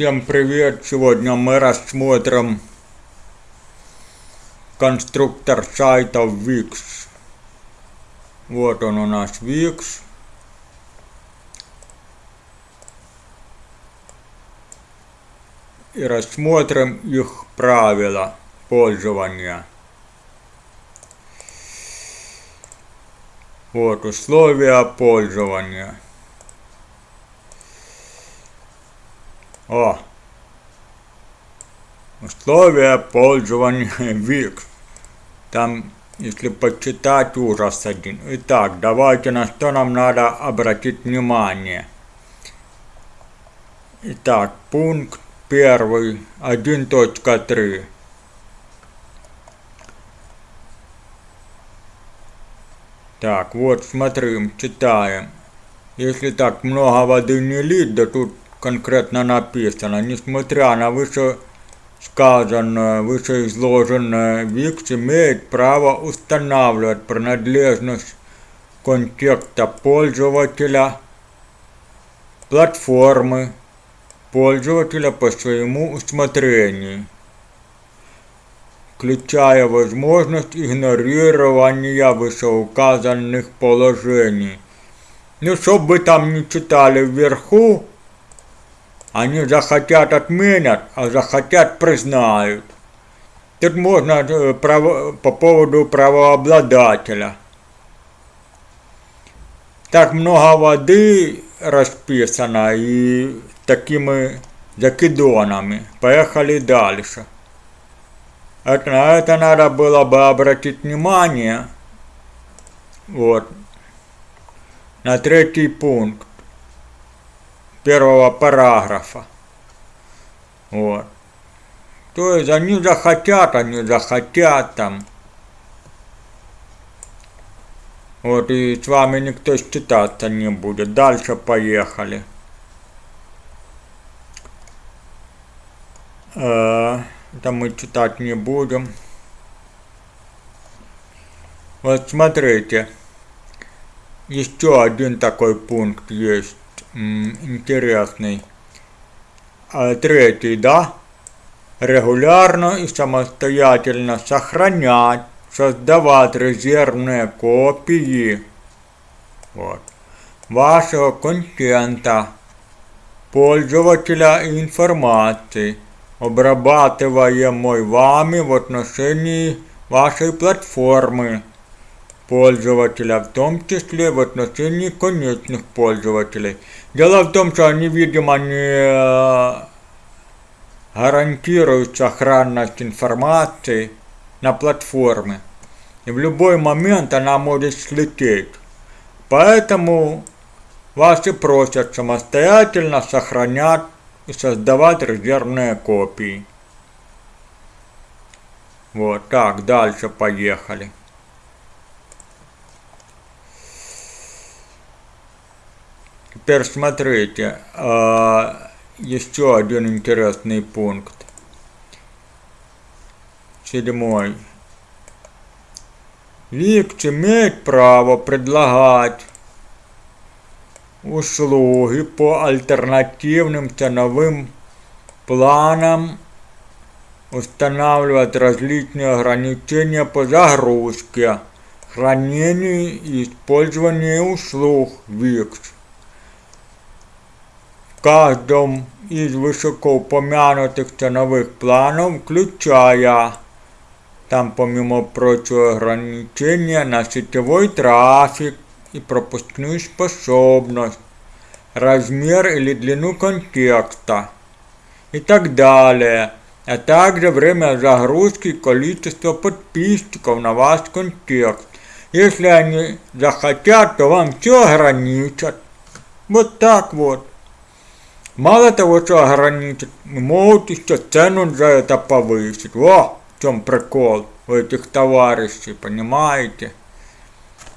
Всем привет! Сегодня мы рассмотрим конструктор сайта Wix. Вот он у нас Wix. И рассмотрим их правила пользования. Вот условия пользования. О! Условия пользования Wix. Там, если почитать, ужас один. Итак, давайте на что нам надо обратить внимание. Итак, пункт первый, 1.3. Так, вот смотрим, читаем. Если так много воды не лить, да тут конкретно написано, несмотря на вышесказанное, вышеизложенное, Викс имеет право устанавливать принадлежность контекста пользователя, платформы, пользователя по своему усмотрению, включая возможность игнорирования вышеуказанных положений. Ну, чтобы вы там не читали вверху, они захотят отменят, а захотят признают. Тут можно э, право, по поводу правообладателя. Так много воды расписано и такими закидонами. Поехали дальше. Это, на это надо было бы обратить внимание. Вот. На третий пункт первого параграфа. Вот. То есть они захотят, они захотят там. Вот и с вами никто считаться не будет. Дальше поехали. Э, это мы читать не будем. Вот смотрите. Еще один такой пункт есть интересный. А третий, да? Регулярно и самостоятельно сохранять, создавать резервные копии вот, вашего контента, пользователя информации, обрабатываемой вами в отношении вашей платформы Пользователя, в том числе в отношении конечных пользователей. Дело в том, что они, видимо, не э, гарантируют сохранность информации на платформе. И в любой момент она может слететь. Поэтому вас и просят самостоятельно сохранять и создавать резервные копии. Вот так, дальше поехали. Теперь смотрите, а, еще один интересный пункт. Седьмой. Викс имеет право предлагать услуги по альтернативным ценовым планам, устанавливать различные ограничения по загрузке, хранению и использованию услуг Викс каждом из высокоупомянутых ценовых планов, включая там помимо прочего ограничения на сетевой трафик и пропускную способность, размер или длину контекста и так далее, а также время загрузки и количество подписчиков на ваш контекст. Если они захотят, то вам все ограничат. Вот так вот. Мало того, что ограничить, могут еще цену за это повысить. Во, в чем прикол у этих товарищей, понимаете?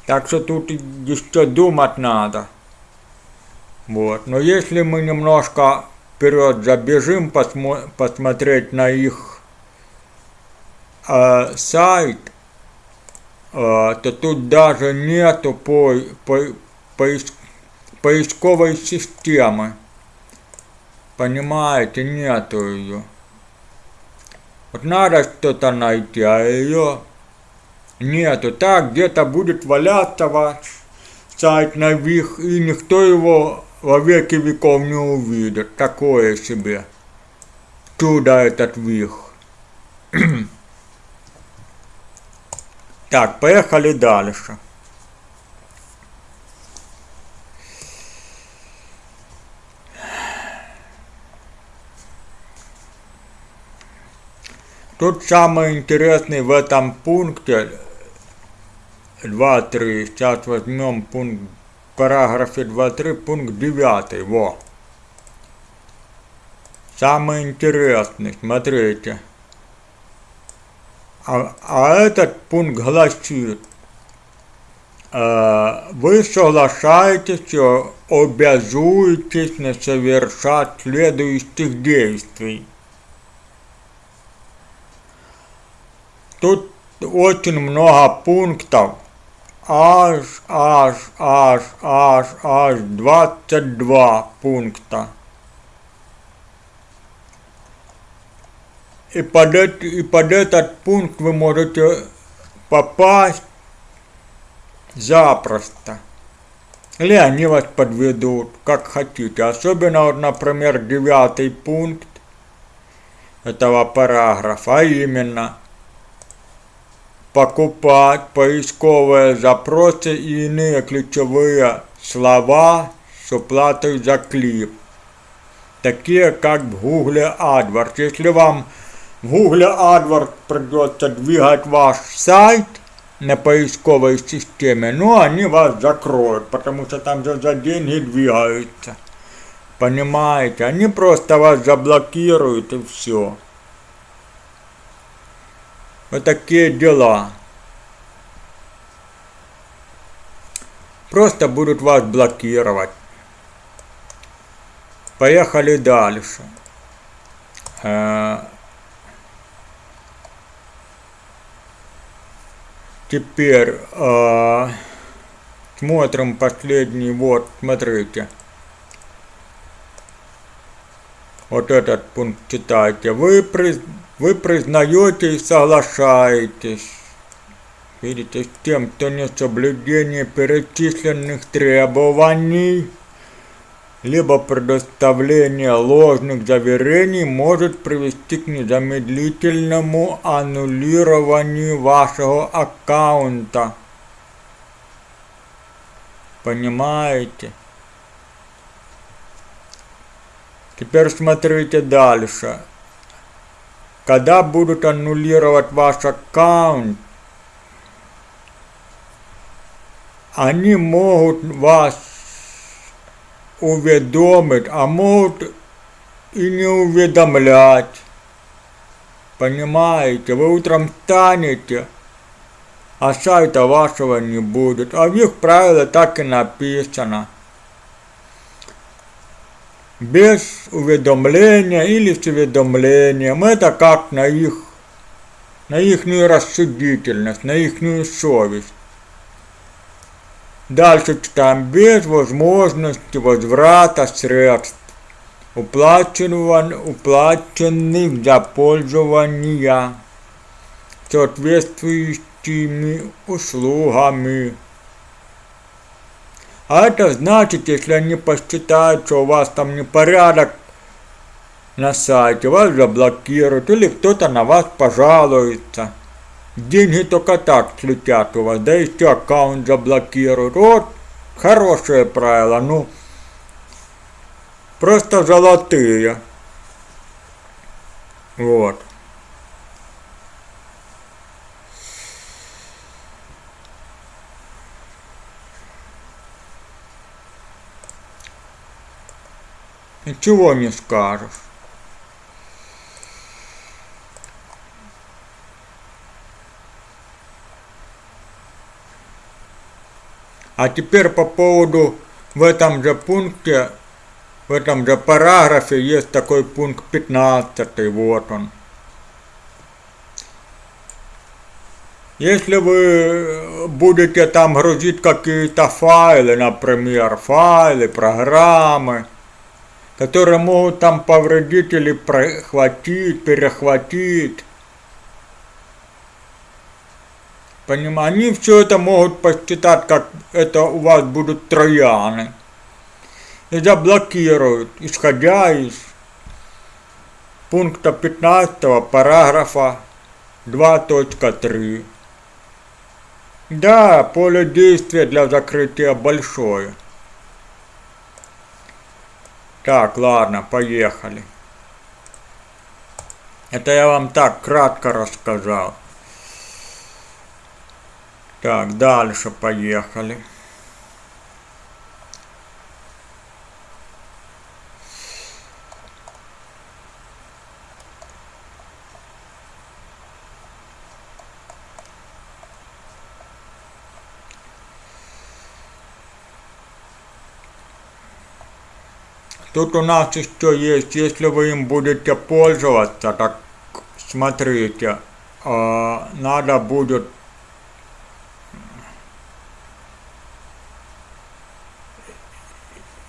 Так что тут еще думать надо. Вот. Но если мы немножко вперед забежим, посмо посмотреть на их э, сайт, э, то тут даже нету по, по, поиск, поисковой системы. Понимаете, нету ее. Вот надо что-то найти, а ее нету. Так где-то будет валяться ваш сайт на вих, и никто его во веки веков не увидит. Такое себе. Чудо этот вих. так, поехали дальше. Тут самое интересное в этом пункте 2.3. Сейчас возьмем пункт в параграфе 2.3, пункт 9. Во. Самое интересное, смотрите. А, а этот пункт гласит, э, вы соглашаетесь и обязуетесь не совершать следующих действий. Тут очень много пунктов, аж, аж, аж, аж, аж 22 пункта. И под, это, и под этот пункт вы можете попасть запросто. Или они вас подведут, как хотите. Особенно, вот, например, девятый пункт этого параграфа, а именно – покупать поисковые запросы и иные ключевые слова с уплатой за клип, такие как в Google AdWords. Если вам в Google AdWords придется двигать ваш сайт на поисковой системе, ну они вас закроют, потому что там же за деньги двигаются. Понимаете? Они просто вас заблокируют и все. Вот такие дела. Просто будут вас блокировать. Поехали дальше. Э, теперь э, смотрим последний. Вот, смотрите. Вот этот пункт читайте. Вы приз вы признаете и соглашаетесь, видите, с тем, что несоблюдение перечисленных требований либо предоставление ложных заверений может привести к незамедлительному аннулированию вашего аккаунта. Понимаете? Теперь смотрите дальше когда будут аннулировать ваш аккаунт, они могут вас уведомить, а могут и не уведомлять. Понимаете, вы утром встанете, а сайта вашего не будет. А в их правилах так и написано без уведомления или с уведомлением. Это как на их, на их рассудительность, на их совесть. Дальше читаем, без возможности возврата средств, уплаченных за пользование соответствующими услугами. А это значит, если они посчитают, что у вас там непорядок на сайте, вас заблокируют или кто-то на вас пожалуется. Деньги только так слетят у вас, да еще аккаунт заблокируют. Вот хорошее правило, ну просто золотые. Вот. Ничего не скажешь. А теперь по поводу в этом же пункте, в этом же параграфе есть такой пункт 15, вот он. Если вы будете там грузить какие-то файлы, например, файлы, программы, которые могут там повредить или прохватить, перехватить. Понимаю, они все это могут посчитать, как это у вас будут трояны. И заблокируют, исходя из пункта 15 параграфа 2.3. Да, поле действия для закрытия большое. Так, ладно, поехали. Это я вам так кратко рассказал. Так, дальше поехали. Тут у нас еще есть, если вы им будете пользоваться, так смотрите, э, надо будет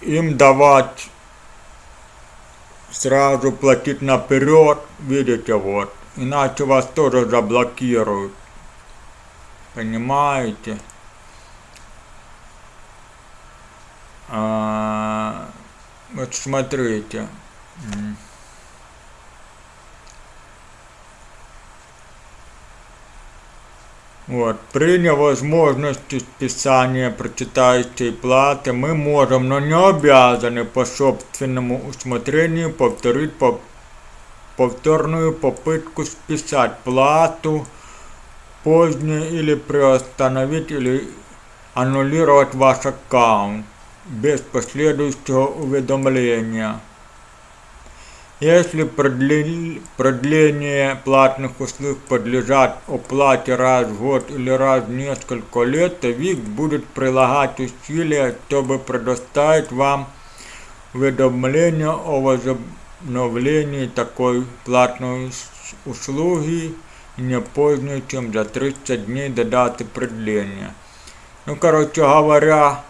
им давать сразу платить наперед, видите, вот, иначе вас тоже заблокируют, понимаете? А, вот смотрите. Вот, при невозможности списания прочитающей платы мы можем, но не обязаны по собственному усмотрению повторить по повторную попытку списать плату позднее или приостановить или аннулировать ваш аккаунт без последующего уведомления. Если продление платных услуг подлежат оплате раз в год или раз в несколько лет, то ВИК будет прилагать усилия, чтобы предоставить вам уведомление о возобновлении такой платной услуги не позднее, чем за 30 дней до даты продления. Ну, короче говоря,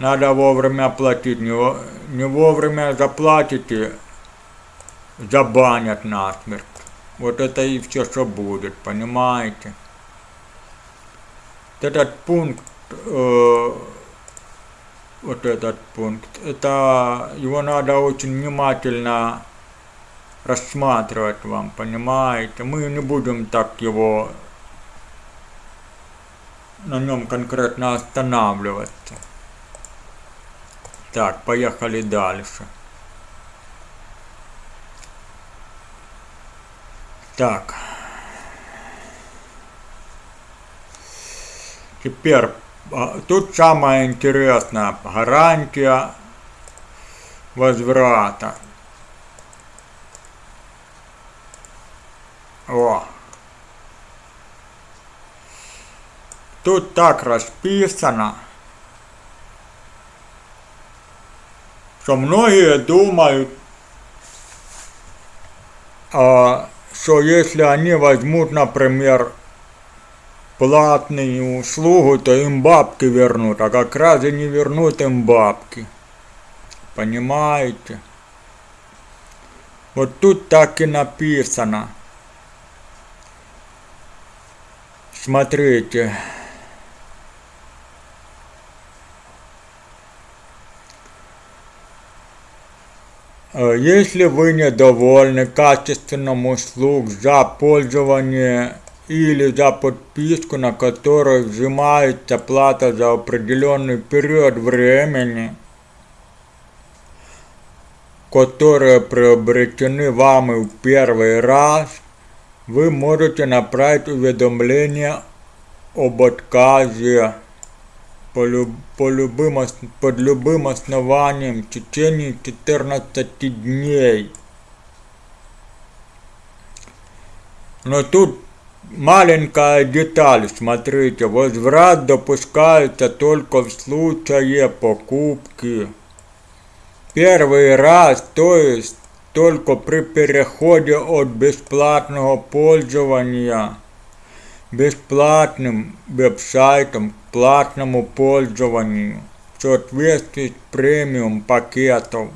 надо вовремя платить. Не, не вовремя заплатите, забанят насмерть. Вот это и все, что будет, понимаете? Этот пункт, э, вот этот пункт, это его надо очень внимательно рассматривать вам, понимаете? Мы не будем так его на нем конкретно останавливаться. Так, поехали дальше. Так. Теперь, а, тут самое интересное, гарантия возврата. О. Тут так расписано. Что многие думают, что если они возьмут, например, платную услугу, то им бабки вернут, а как раз и не вернут им бабки. Понимаете? Вот тут так и написано. Смотрите. Если вы недовольны качеством услуг за пользование или за подписку, на которую взимается плата за определенный период времени, которые приобретены вами в первый раз, вы можете направить уведомление об отказе по, люб, по любым, под любым основанием в течение 14 дней. Но тут маленькая деталь, смотрите, возврат допускается только в случае покупки. Первый раз, то есть только при переходе от бесплатного пользования бесплатным веб-сайтом к платному пользованию. соответствует премиум пакету.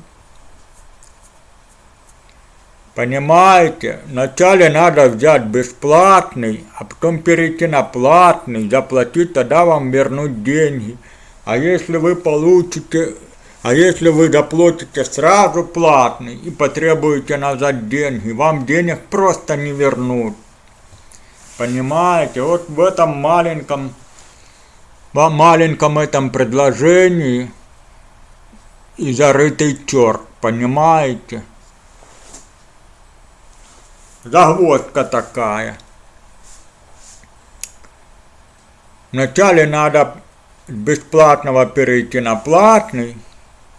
Понимаете? Вначале надо взять бесплатный, а потом перейти на платный, заплатить, тогда вам вернут деньги. А если вы получите, а если вы заплатите сразу платный и потребуете назад деньги, вам денег просто не вернут. Понимаете? Вот в этом маленьком, в маленьком этом предложении и зарытый черт, понимаете? загвоздка такая. Вначале надо с бесплатного перейти на платный,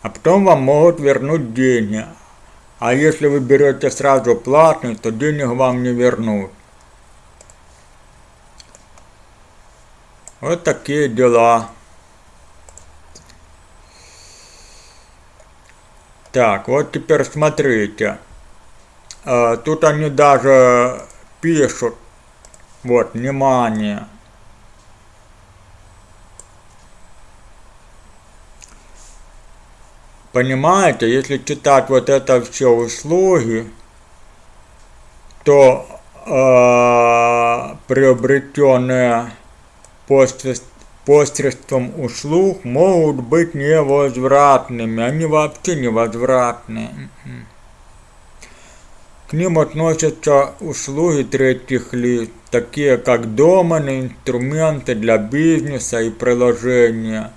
а потом вам могут вернуть деньги. А если вы берете сразу платный, то денег вам не вернут. Вот такие дела. Так, вот теперь смотрите. А, тут они даже пишут, вот, внимание. Понимаете, если читать вот это все услуги, то э, приобретенные посредством услуг могут быть невозвратными, они вообще невозвратные. К ним относятся услуги третьих лиц, такие как домены, инструменты для бизнеса и приложения.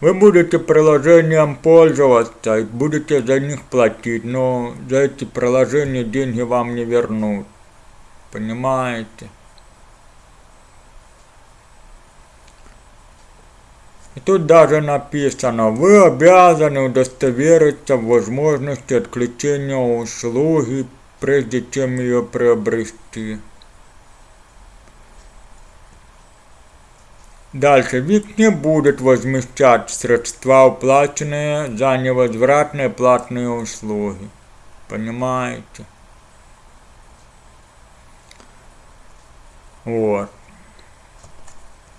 Вы будете приложением пользоваться и будете за них платить, но за эти приложения деньги вам не вернут. Понимаете? И тут даже написано, вы обязаны удостовериться в возможности отключения услуги, прежде чем ее приобрести. Дальше ВИК не будет возмещать средства, уплаченные за невозвратные платные услуги. Понимаете? Вот.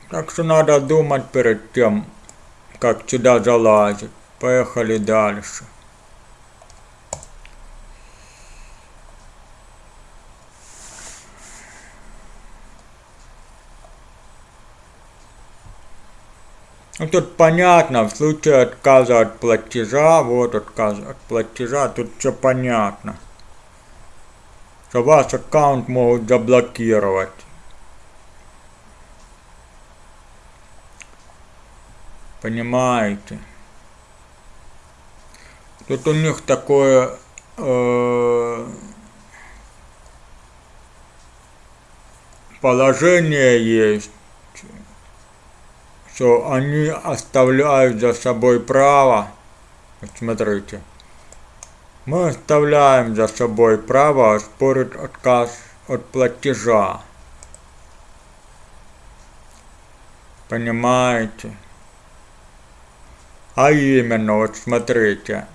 Так что надо думать перед тем, как сюда залазить. Поехали дальше. Ну тут понятно, в случае отказа от платежа, вот отказ от платежа, тут все понятно. Что ваш аккаунт могут заблокировать. Понимаете? Тут у них такое э, положение есть, что они оставляют за собой право, смотрите, мы оставляем за собой право оспорить отказ от платежа. Понимаете? А именно, вот смотрите,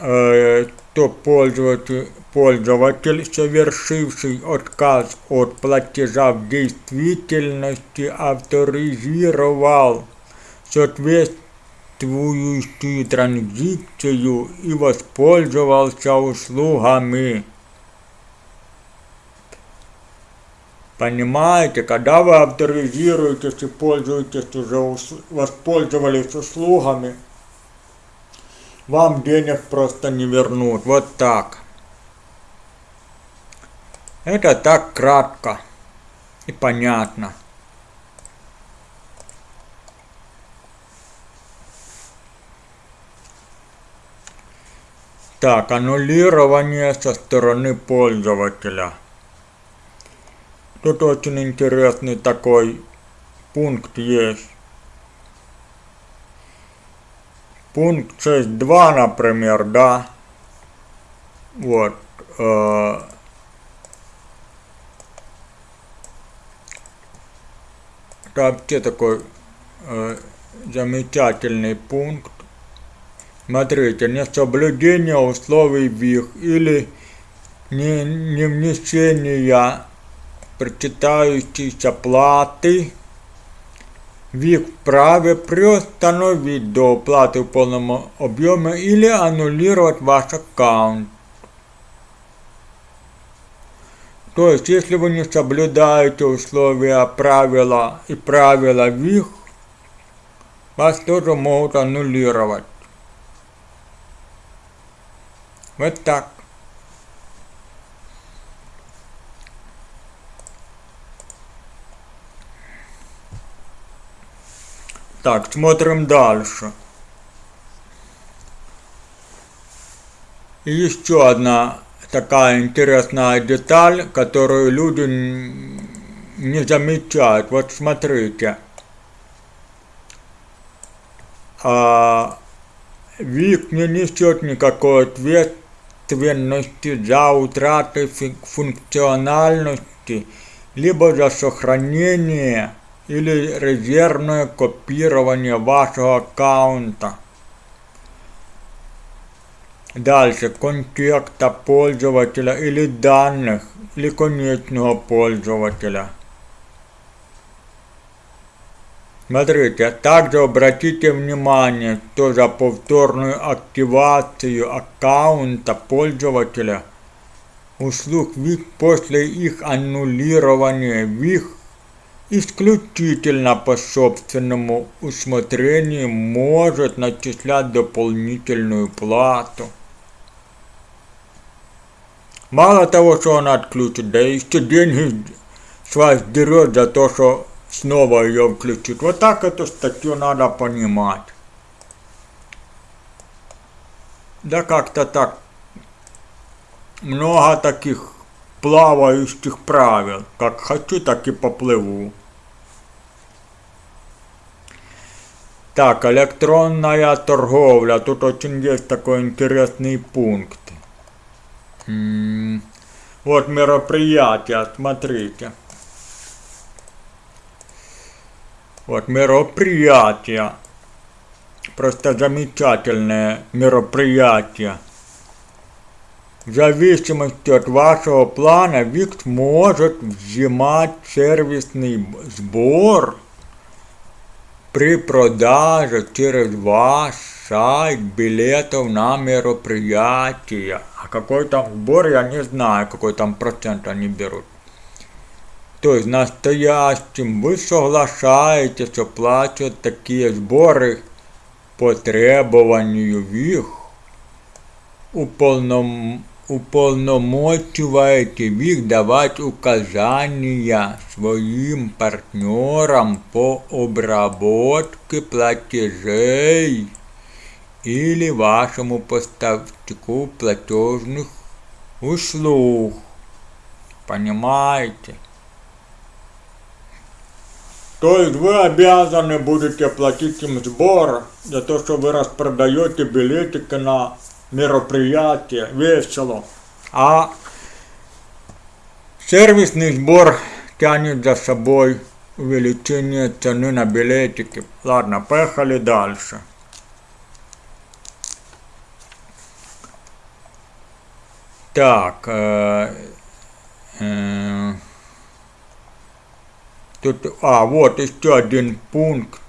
э, то пользователь, пользователь, совершивший отказ от платежа в действительности, авторизировал соответствующую транзакцию и воспользовался услугами Понимаете, когда вы авторизируетесь и пользуетесь уже, воспользовались услугами, вам денег просто не вернут. Вот так. Это так кратко и понятно. Так, аннулирование со стороны пользователя. Тут очень интересный такой пункт есть. Пункт 6.2, например, да. Вот. Э, это вообще такой э, замечательный пункт. Смотрите, несоблюдение условий ВИХ или не, не внесение причитающиеся платы в их праве приостановить до оплаты в полном объеме или аннулировать ваш аккаунт. То есть, если вы не соблюдаете условия правила и правила ВИХ, вас тоже могут аннулировать. Вот так. Так, смотрим дальше. Еще одна такая интересная деталь, которую люди не замечают. Вот смотрите. А, ВИК не несет никакой ответственности за утрату функциональности, либо за сохранение или резервное копирование вашего аккаунта. Дальше контекста пользователя или данных или конечного пользователя. Смотрите, также обратите внимание, что за повторную активацию аккаунта пользователя услуг ВИК после их аннулирования ВИК исключительно по собственному усмотрению может начислять дополнительную плату. Мало того, что он отключит, да еще деньги с вас дерет за то, что снова ее включит. Вот так эту статью надо понимать. Да как-то так. Много таких плавающих правил. Как хочу, так и поплыву. Так, электронная торговля. Тут очень есть такой интересный пункт. М -м вот мероприятия, смотрите. Вот мероприятия. Просто замечательное мероприятие. В зависимости от вашего плана ВИКС может взимать сервисный сбор при продаже через ваш сайт билетов на мероприятия. А какой там сбор, я не знаю, какой там процент они берут. То есть настоящим вы соглашаетесь оплачивать такие сборы по требованию ВИХ, уполном уполномочиваете их давать указания своим партнерам по обработке платежей или вашему поставщику платежных услуг. Понимаете? То есть вы обязаны будете платить им сбор за то, что вы распродаете билетики на мероприятие, весело. А сервисный сбор тянет за собой увеличение цены на билетики. Ладно, поехали дальше. Так, э, э, тут, а, вот еще один пункт.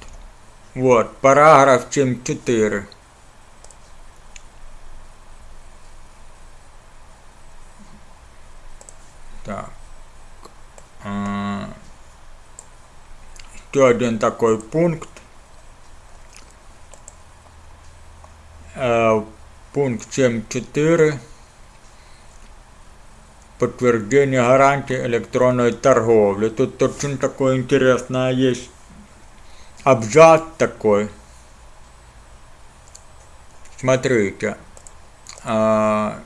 Вот, параграф 7.4. Так. А, еще один такой пункт. А, пункт 7.4. Подтверждение гарантии электронной торговли. Тут очень такое интересное есть абзац такой. Смотрите. А,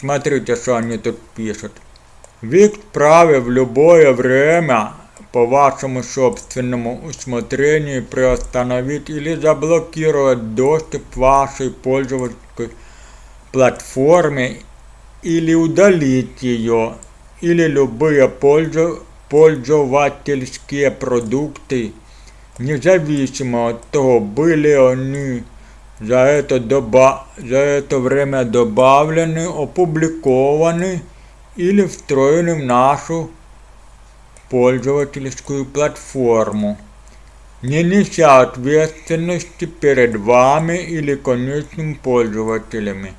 Смотрите, что они тут пишут. Вы вправе в любое время по вашему собственному усмотрению приостановить или заблокировать доступ вашей пользовательской платформе или удалить ее, или любые пользу, пользовательские продукты, независимо от того, были они за это, доба за это время добавлены, опубликованы или встроены в нашу пользовательскую платформу, не неся ответственности перед вами или конечными пользователями,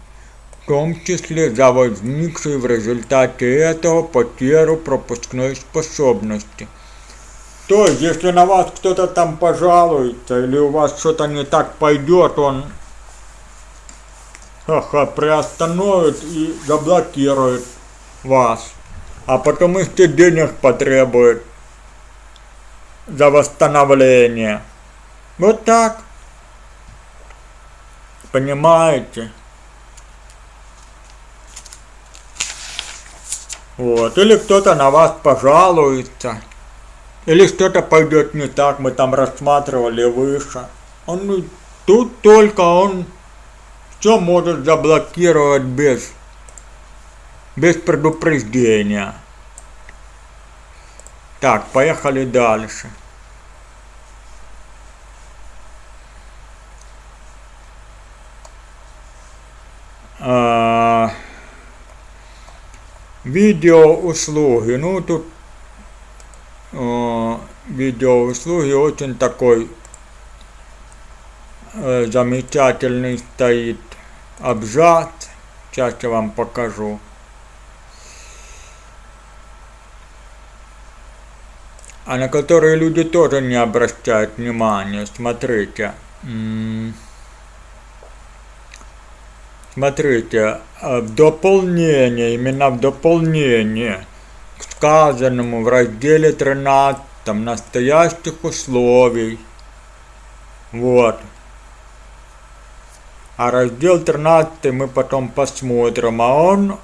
в том числе за возникшую в результате этого потерю пропускной способности. То есть, если на вас кто-то там пожалуется или у вас что-то не так пойдет, он ха-ха, приостановит и заблокирует вас а потом еще денег потребует за восстановление. Вот так. Понимаете? Вот. Или кто-то на вас пожалуется. Или что-то пойдет не так, мы там рассматривали выше. Он тут только он все может заблокировать без без предупреждения. Так, поехали дальше. А, видеоуслуги. Ну, тут а, видеоуслуги очень такой а, замечательный стоит абзац. Сейчас я вам покажу. а на которые люди тоже не обращают внимания. Смотрите. Смотрите, в дополнение, именно в дополнение сказанному в разделе 13 настоящих условий. Вот. А раздел 13 мы потом посмотрим, а он э,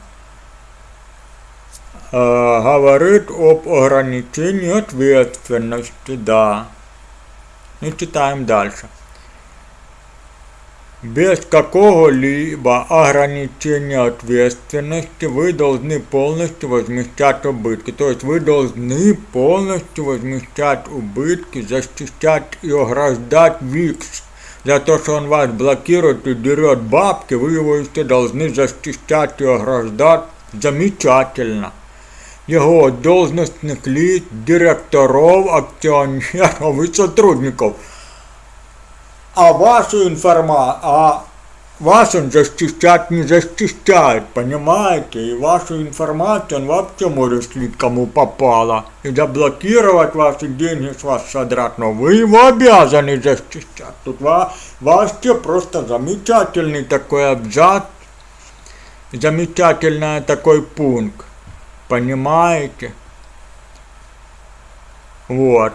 говорит об ограничении ответственности, да. И читаем дальше. Без какого-либо ограничения ответственности вы должны полностью возмещать убытки. То есть вы должны полностью возмещать убытки, защищать и ограждать ВИКС. За то, что он вас блокирует и дерет бабки, вы его еще должны защищать и ограждать замечательно его должностных лиц, директоров, акционеров и сотрудников. А вашу информацию, а вас он защищать не защищает, понимаете? И вашу информацию он вообще может слить кому попало. И заблокировать ваши деньги с вас содрать, но вы его обязаны защищать. Тут вас, вообще просто замечательный такой абзац, замечательный такой пункт. Понимаете? Вот.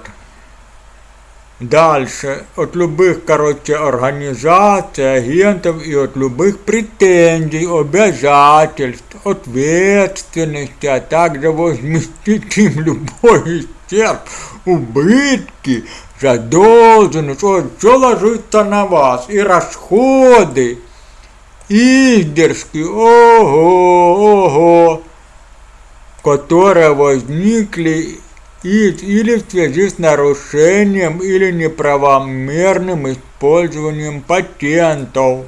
Дальше. От любых, короче, организаций, агентов и от любых претензий, обязательств, ответственности, а также возместить им любой исчерп, убытки, задолженность, вот, все ложится на вас, и расходы, издержки, ого, ого которые возникли из, или в связи с нарушением или неправомерным использованием патентов.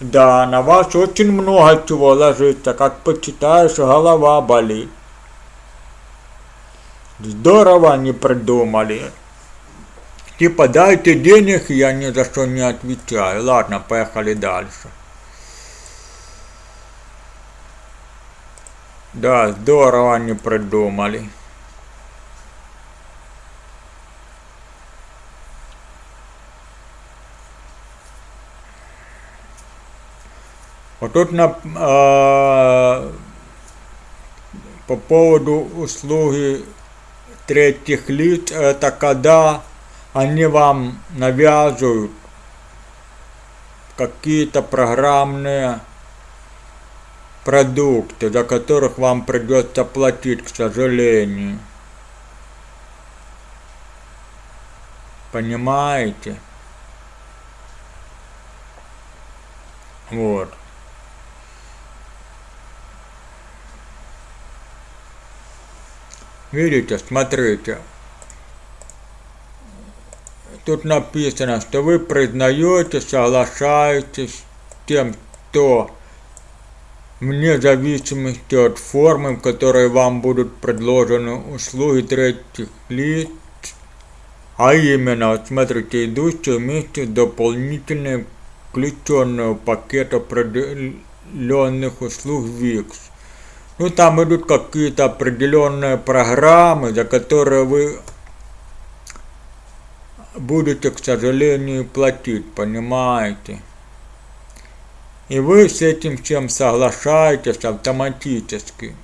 Да, на вас очень много чего ложится, как почитаешь, голова болит. Здорово они придумали. Типа дайте денег, я ни за что не отвечаю. Ладно, поехали дальше. Да, здорово они придумали. Вот тут на, э, по поводу услуги третьих лиц, это когда они вам навязывают какие-то программные продукты, за которых вам придется платить, к сожалению. Понимаете? Вот. Видите, смотрите. тут написано, что вы признаете, соглашаетесь с тем, что вне зависимости от формы, в которой вам будут предложены услуги третьих лиц, а именно, смотрите, идущие вместе с дополнительной включенного пакета определенных услуг ВИКС. Ну, там идут какие-то определенные программы, за которые вы будете, к сожалению, платить, понимаете? И вы с этим всем соглашаетесь автоматически.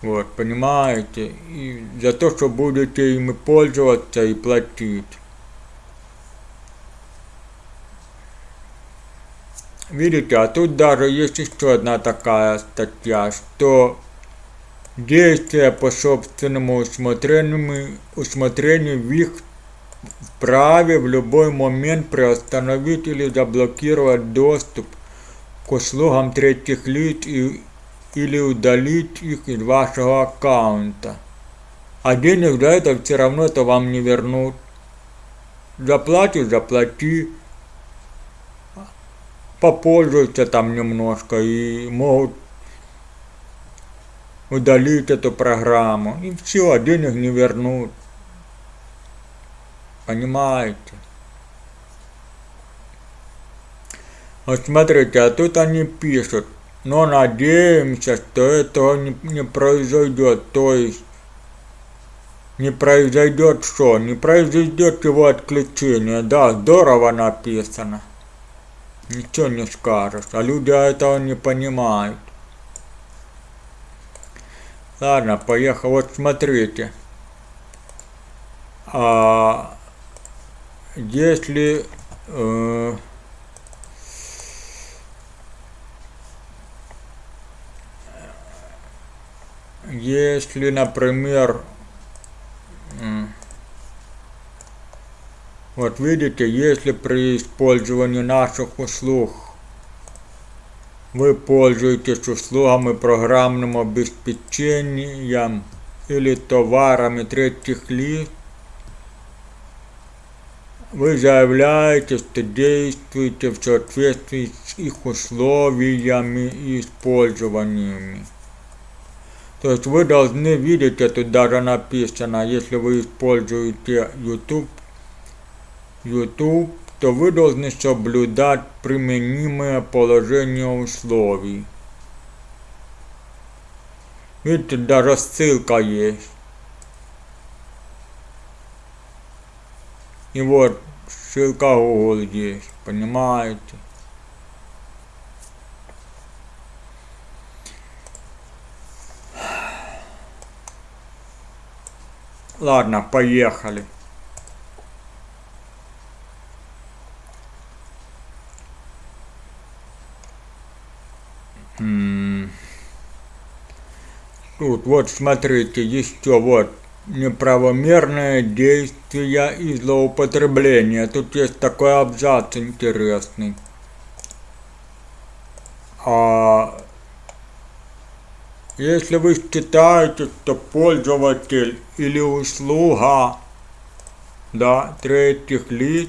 Вот, понимаете? И за то, что будете ими пользоваться и платить. Видите, а тут даже есть еще одна такая статья, что действия по собственному усмотрению, усмотрению в их вправе в любой момент приостановить или заблокировать доступ к услугам третьих лиц и, или удалить их из вашего аккаунта. А денег за это все равно это вам не вернут. Заплатишь, заплати попользуются там немножко и могут удалить эту программу. И все, а денег не вернут. Понимаете? Вот смотрите, а тут они пишут, но надеемся, что этого не, не произойдет. То есть не произойдет что? Не произойдет его отключение. Да, здорово написано ничего не скажешь, а люди этого не понимают. Ладно, поехал. Вот смотрите. А, если э, если, например, Вот видите, если при использовании наших услуг вы пользуетесь услугами программным обеспечением или товарами третьих лиц, вы заявляете, что действуете в соответствии с их условиями и использованиями. То есть вы должны видеть, это даже написано, если вы используете YouTube YouTube, то вы должны соблюдать применимое положение условий. Видите, даже ссылка есть. И вот ссылка Google есть, понимаете? Ладно, поехали. Тут вот смотрите, еще вот неправомерное действие и злоупотребление. Тут есть такой абзац интересный. А если вы считаете, что пользователь или услуга да, третьих лиц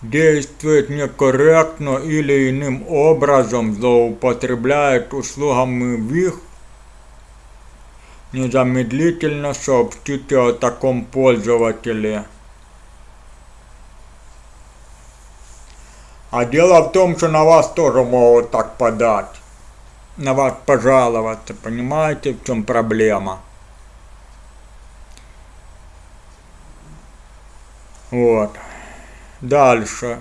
действует некорректно или иным образом злоупотребляет услугами в их незамедлительно сообщите о таком пользователе. А дело в том, что на вас тоже могут так подать. На вас пожаловаться. Понимаете, в чем проблема? Вот. Дальше.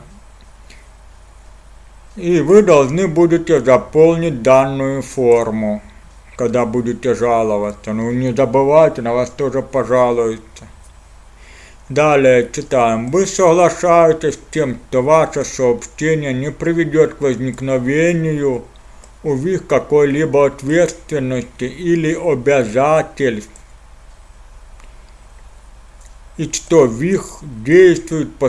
И вы должны будете заполнить данную форму когда будете жаловаться. Ну не забывайте, на вас тоже пожалуются. Далее читаем. Вы соглашаетесь с тем, что ваше сообщение не приведет к возникновению у них какой-либо ответственности или обязательств, и что ВИХ действует по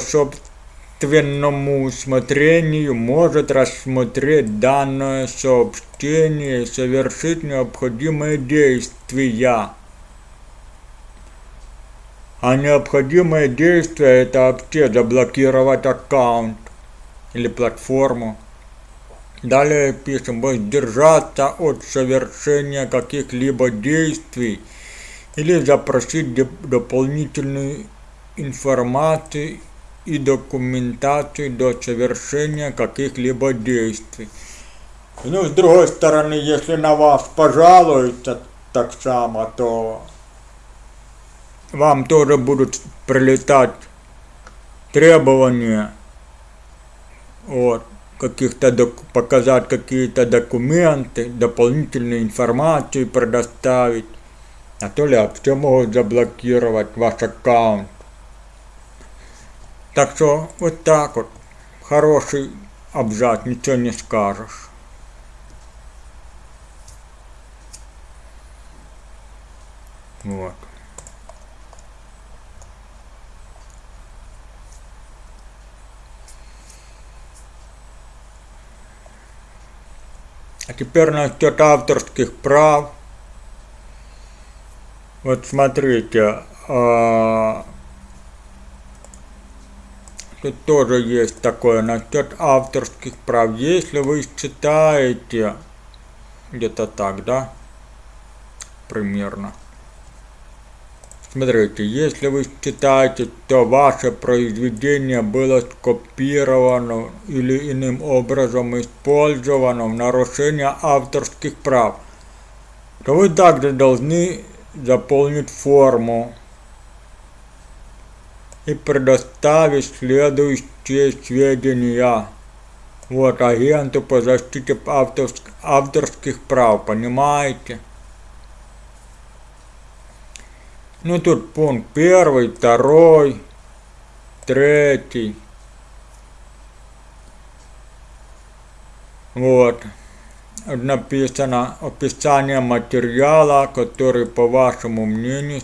собственному усмотрению может рассмотреть данное сообщение и совершить необходимые действия. А необходимое действие это вообще заблокировать аккаунт или платформу. Далее пишем, воздержаться от совершения каких-либо действий или запросить дополнительную информацию и документацию до совершения каких-либо действий. Ну, с другой стороны, если на вас пожалуются так само, то вам тоже будут прилетать требования вот, каких-то показать какие-то документы, дополнительную информацию предоставить, а то ли вообще могут заблокировать ваш аккаунт. Так что вот так вот, хороший абзац, ничего не скажешь. Вот. А теперь насчет авторских прав. Вот смотрите, а, тут тоже есть такое насчет авторских прав. Если вы считаете, где-то так, да, примерно. Смотрите, если вы считаете, что ваше произведение было скопировано или иным образом использовано в нарушение авторских прав, то вы также должны заполнить форму и предоставить следующие сведения вот агенту по защите авторских, авторских прав, понимаете? Ну тут пункт первый, второй, третий. Вот. Написано описание материала, который, по вашему мнению,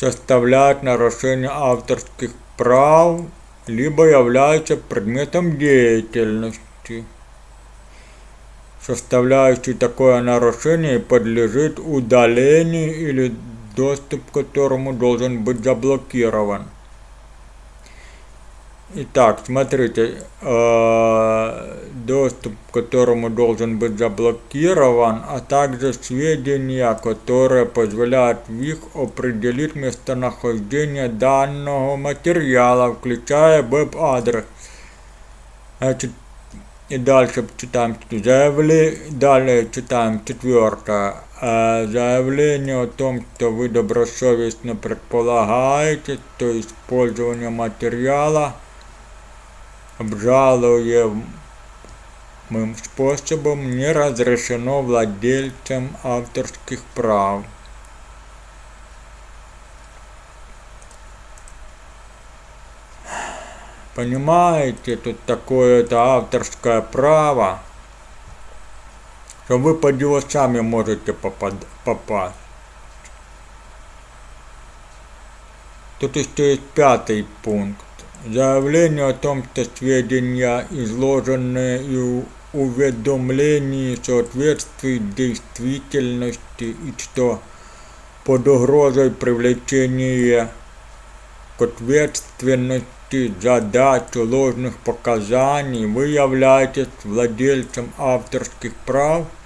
составляет нарушение авторских прав, либо является предметом деятельности составляющий такое нарушение подлежит удалению или доступ к которому должен быть заблокирован. Итак, смотрите, э, доступ к которому должен быть заблокирован, а также сведения, которые позволяют ВИХ определить местонахождение данного материала, включая веб-адрес. Значит, и дальше читаем заявление, далее читаем четвертое. А заявление о том, что вы добросовестно предполагаете, что использование материала обжалуемым способом не разрешено владельцам авторских прав. Понимаете, тут такое-то авторское право что вы под него сами можете попасть. Тут еще есть пятый пункт. Заявление о том, что сведения, изложенные и уведомлении соответствуют действительности и что под угрозой привлечения к ответственности за дачу ложных показаний вы являетесь владельцем авторских прав –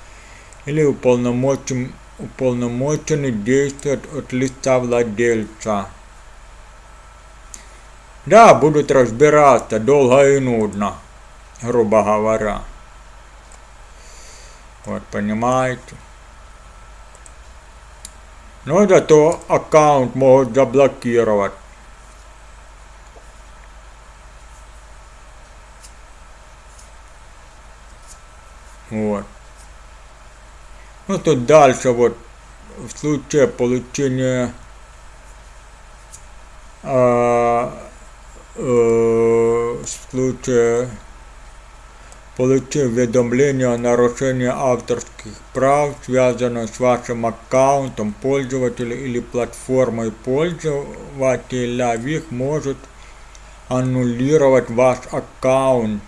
или уполномочен, уполномоченный действует от лица владельца. Да, будут разбираться долго и нудно, грубо говоря. Вот, понимаете? Но зато аккаунт могут заблокировать. Вот. Ну тут дальше вот в случае получения э, э, случае получив уведомление о нарушении авторских прав, связанных с вашим аккаунтом пользователя или платформой пользователя, их может аннулировать ваш аккаунт.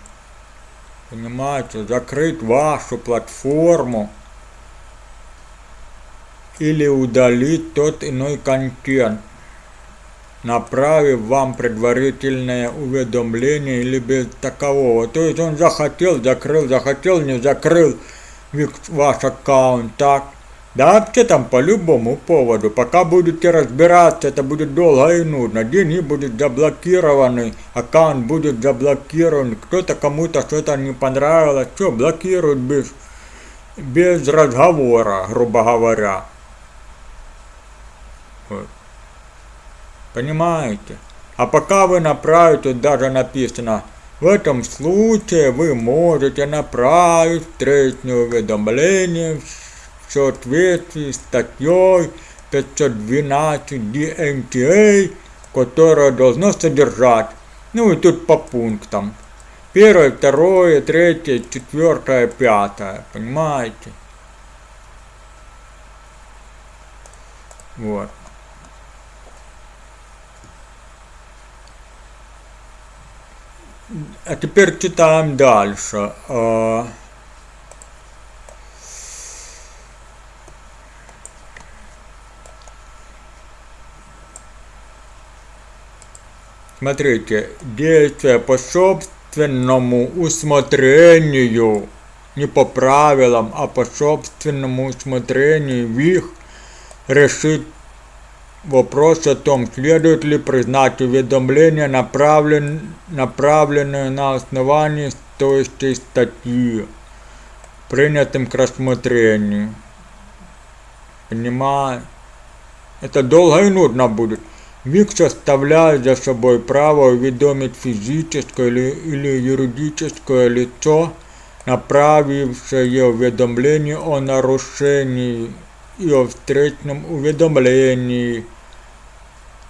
Понимаете, закрыть вашу платформу или удалить тот иной контент. Направив вам предварительное уведомление или без такового. То есть он захотел, закрыл, захотел, не закрыл ваш аккаунт, так? Да вообще там по любому поводу. Пока будете разбираться, это будет долго и нудно. Деньги будут заблокированы, аккаунт будет заблокирован. Кто-то кому-то что-то не понравилось, что блокируют без, без разговора, грубо говоря. Вот. Понимаете? А пока вы направите, даже написано, в этом случае вы можете направить встречное уведомление в соответствии с статьей 512 DMTA, которая должна содержать, ну и тут по пунктам, первое, второе, третье, четвертое, пятое, понимаете? Вот. А теперь читаем дальше. А, Смотрите, действия по собственному усмотрению, не по правилам, а по собственному усмотрению их решит вопрос о том, следует ли признать уведомление, направлен, направленное на основании стоящей статьи, принятым к рассмотрению. Понимаю? Это долго и нудно будет. ВИК оставляет за собой право уведомить физическое или, или юридическое лицо, направившее уведомление о нарушении и о встречном уведомлении,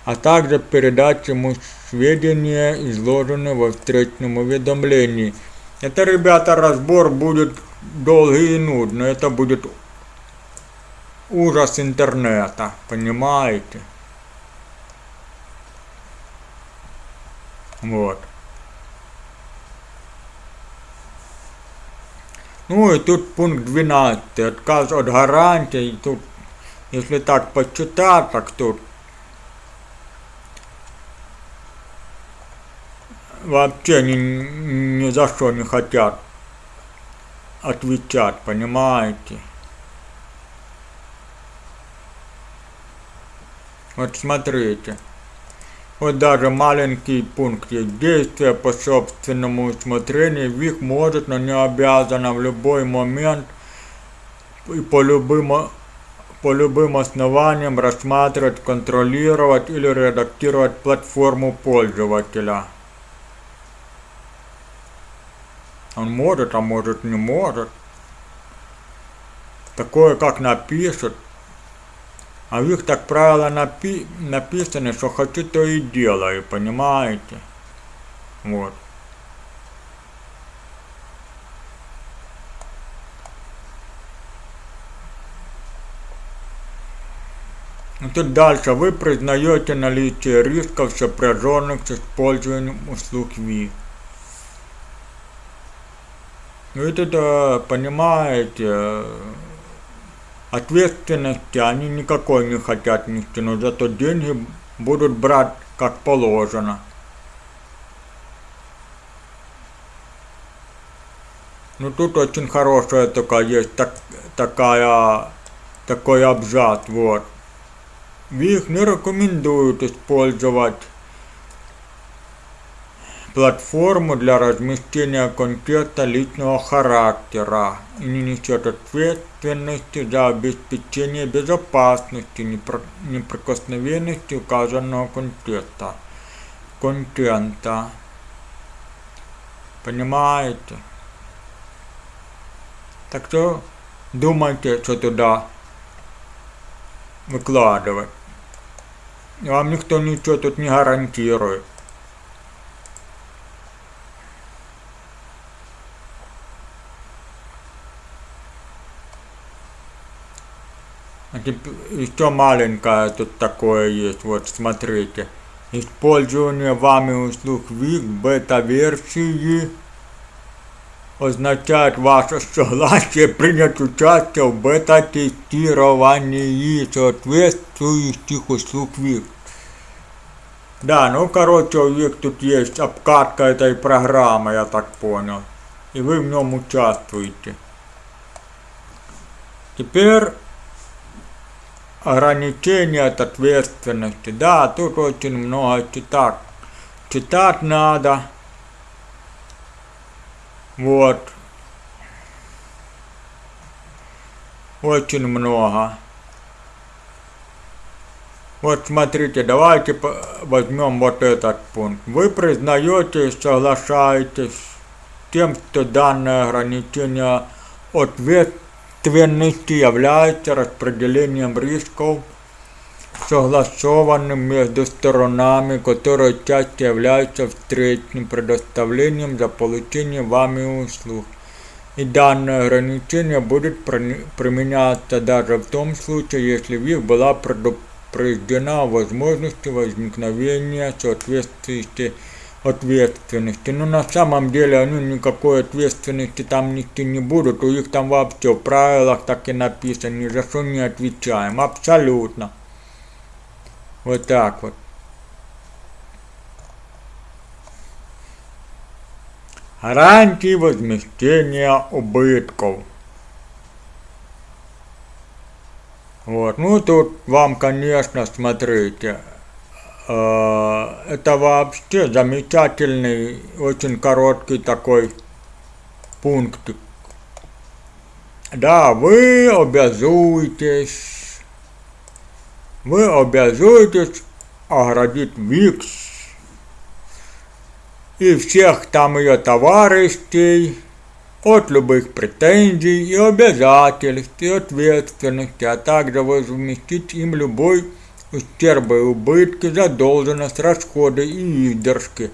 а также передать ему сведения, изложенные во встречном уведомлении. Это, ребята, разбор будет долгий и нудный, это будет ужас интернета, понимаете? Вот. Ну и тут пункт 12. Отказ от гарантий. Тут, если так почитать, так тут вообще ни, ни за что не хотят отвечать, понимаете? Вот смотрите. Вот даже маленький пункт есть. Действие по собственному усмотрению ВИК может, но не обязана в любой момент и по любым, по любым основаниям рассматривать, контролировать или редактировать платформу пользователя. Он может, а может не может. Такое как напишет, а в их, так правило, напи написано, что хочу, то и делаю, понимаете? Вот. И тут дальше. Вы признаете наличие рисков, сопряженных с использованием услуг ВИ. Ну и тут, понимаете, Ответственности они никакой не хотят нести, но зато деньги будут брать как положено. Ну тут очень хорошая такая есть так, такая такой абзац, вот. Их не рекомендуют использовать платформу для размещения контента личного характера и не несет ответственности за обеспечение безопасности неприкосновенности указанного контента. контента. Понимаете? Так что думайте, что туда выкладывать. Вам никто ничего тут не гарантирует. Еще маленькое тут такое есть, вот смотрите. Использование вами услуг ВИК бета-версии означает ваше согласие принять участие в бета-тестировании соответствующих услуг ВИК. Да, ну короче, у них тут есть обкатка этой программы, я так понял. И вы в нем участвуете. Теперь ограничение от ответственности. Да, тут очень много читать. Читать надо. Вот. Очень много. Вот смотрите, давайте возьмем вот этот пункт. Вы признаете и соглашаетесь с тем, что данное ограничение ответственности является распределением рисков, согласованным между сторонами, которые часто являются встречным предоставлением за получение вами услуг. И данное ограничение будет применяться даже в том случае, если в них была предупреждена возможности возникновения соответствующей ответственности. Но на самом деле они никакой ответственности там нести не будут. У них там вообще в правилах так и написано, ни за что не отвечаем. Абсолютно. Вот так вот. Гарантии возмещения убытков. Вот. Ну, тут вам, конечно, смотрите, это вообще замечательный, очень короткий такой пунктик. Да, вы обязуетесь, вы обязуетесь оградить ВИКС и всех там ее товарищей, от любых претензий и обязательств и ответственности, а также возместить им любой ущерб и убытки, задолженность, расходы и издержки.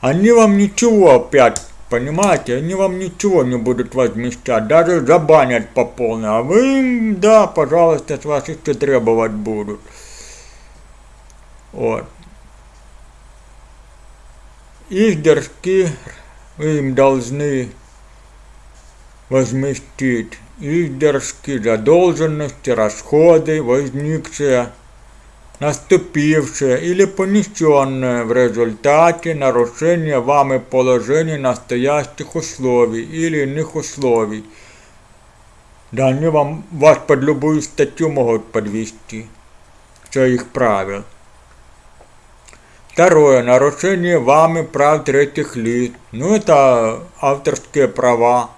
Они вам ничего опять, понимаете, они вам ничего не будут возмещать, даже забанят по полной, а вы им, да, пожалуйста, с вас еще требовать будут. Вот. Издержки вы им должны возместить издержки, задолженности, расходы, возникшие, наступившие или понесенные в результате нарушения вами положений настоящих условий или иных условий. Да они вам, вас под любую статью могут подвести, все их правил. Второе. Нарушение вами прав третьих лиц. Ну, это авторские права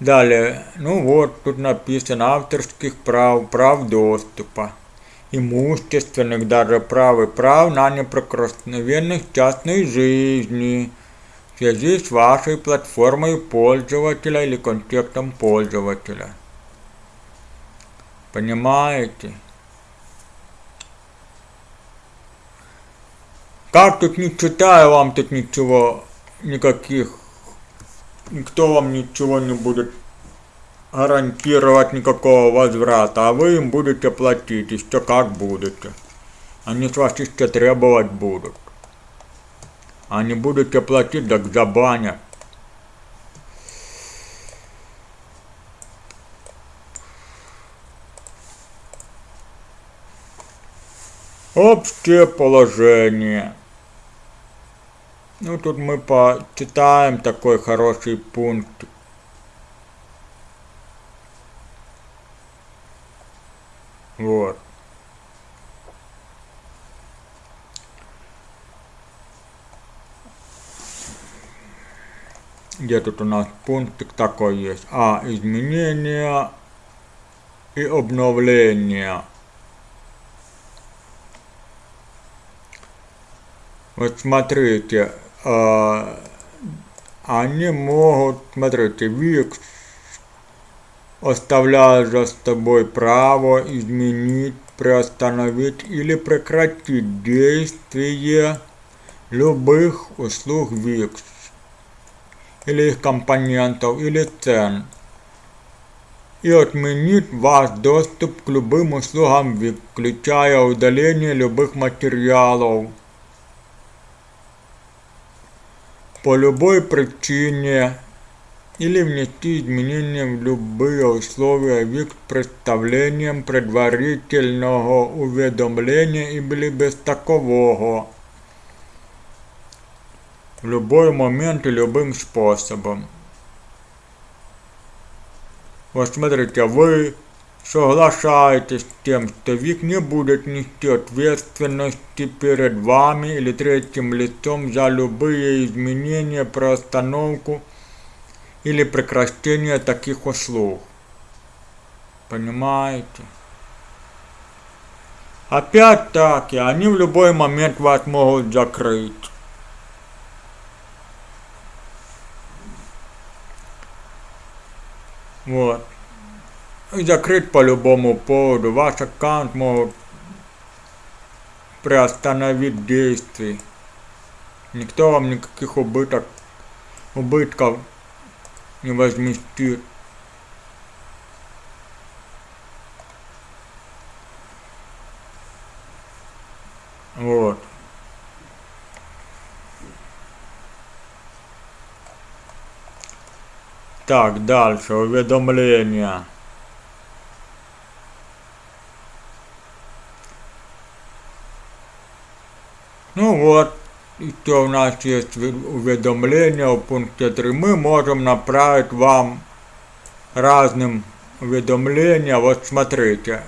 Далее, ну вот, тут написано авторских прав, прав доступа, Имущественных даже прав и прав на неприкосновенность частной жизни в связи с вашей платформой пользователя или контекстом пользователя. Понимаете? Как тут не читаю вам тут ничего, никаких никто вам ничего не будет гарантировать никакого возврата, а вы им будете платить, еще как будете. Они с вас еще требовать будут. А не будете платить, так забанят. Общее положение. Ну, тут мы почитаем такой хороший пункт. Вот. Где тут у нас пунктик такой есть? А, изменения и обновления. Вот смотрите, а, они могут, смотрите, ВИКС оставляет за тобой право изменить, приостановить или прекратить действие любых услуг ВИКС или их компонентов или цен и отменить ваш доступ к любым услугам включая удаление любых материалов, по любой причине или внести изменения в любые условия ВИК представлением предварительного уведомления или без такового. В любой момент и любым способом. Вот смотрите, вы соглашаетесь с тем, что ВИК не будет нести ответственности перед вами или третьим лицом за любые изменения, приостановку или прекращение таких услуг. Понимаете? Опять-таки, они в любой момент вас могут закрыть. Вот. И закрыть по любому поводу. Ваш аккаунт может приостановить действие. Никто вам никаких убыток, убытков не возместит. Вот. Так, дальше, уведомления. Ну вот, что у нас есть уведомления в пункте 3. Мы можем направить вам разным уведомления. Вот смотрите,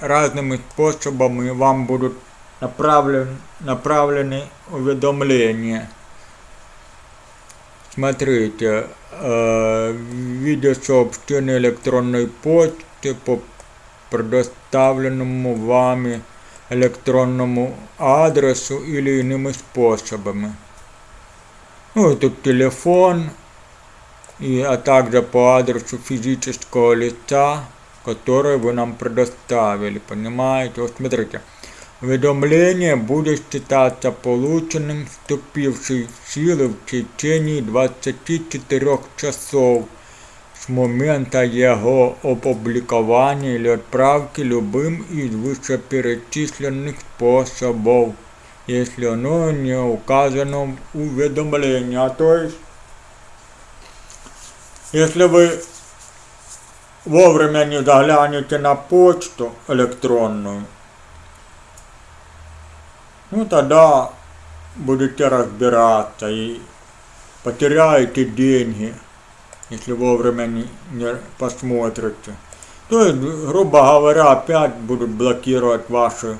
разными способами вам будут направлен, направлены уведомления. Смотрите, э, виде сообщения электронной почты по предоставленному вами электронному адресу или иными способами. Ну тут телефон, и, а также по адресу физического лица, который вы нам предоставили, понимаете? Вот смотрите, Уведомление будет считаться полученным, вступившей в силу в течение 24 часов с момента его опубликования или отправки любым из вышеперечисленных способов, если оно не указано в уведомлении. А то есть, если вы вовремя не заглянете на почту электронную, ну тогда будете разбираться и потеряете деньги, если вовремя не, не посмотрите. То есть, грубо говоря, опять будут блокировать ваши,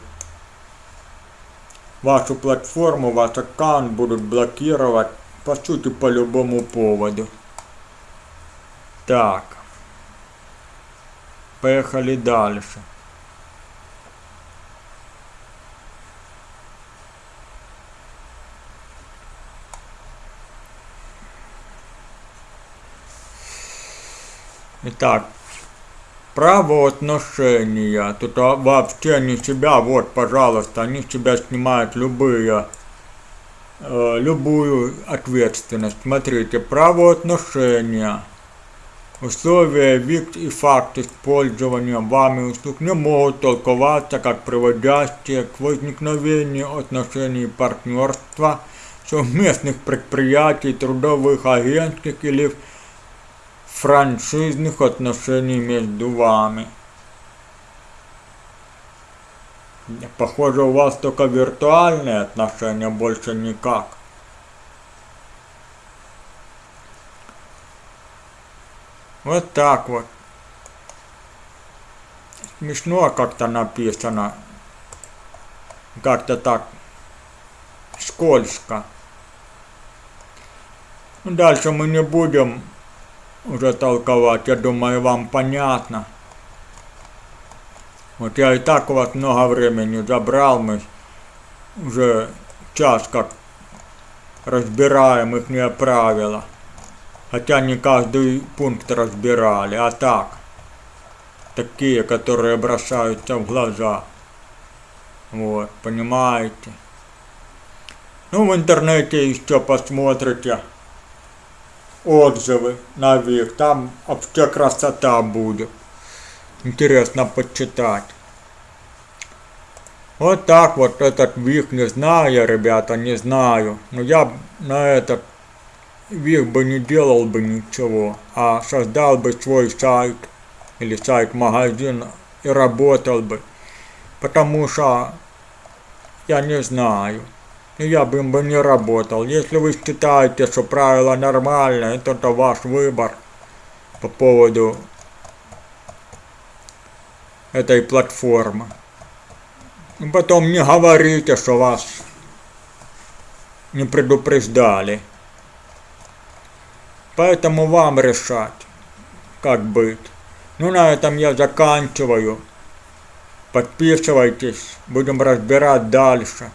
вашу платформу, ваш аккаунт будут блокировать, по сути, по любому поводу. Так. Поехали дальше. Итак, правоотношения. Тут вообще не себя, вот, пожалуйста, они с себя снимают любые, э, любую ответственность. Смотрите, правоотношения. Условия, вид и факт использования вами услуг не могут толковаться как приводящие к возникновению отношений партнерства, совместных предприятий, трудовых агентских или франшизных отношений между вами. Похоже, у вас только виртуальные отношения, больше никак. Вот так вот. Смешно как-то написано. Как-то так скользко. Дальше мы не будем уже толковать, я думаю, вам понятно. Вот я и так у вас много времени забрал, мы уже час как разбираем их правила. Хотя не каждый пункт разбирали, а так. Такие, которые бросаются в глаза. Вот, понимаете? Ну, в интернете еще посмотрите отзывы на ВИК. Там вообще красота будет. Интересно почитать. Вот так вот этот ВИК не знаю ребята, не знаю. Но я на этот ВИК бы не делал бы ничего, а создал бы свой сайт или сайт-магазин и работал бы. Потому что я не знаю. Я бы бы не работал. Если вы считаете, что правило нормальное, то это ваш выбор по поводу этой платформы. Потом не говорите, что вас не предупреждали. Поэтому вам решать, как быть. Ну, на этом я заканчиваю. Подписывайтесь, будем разбирать дальше.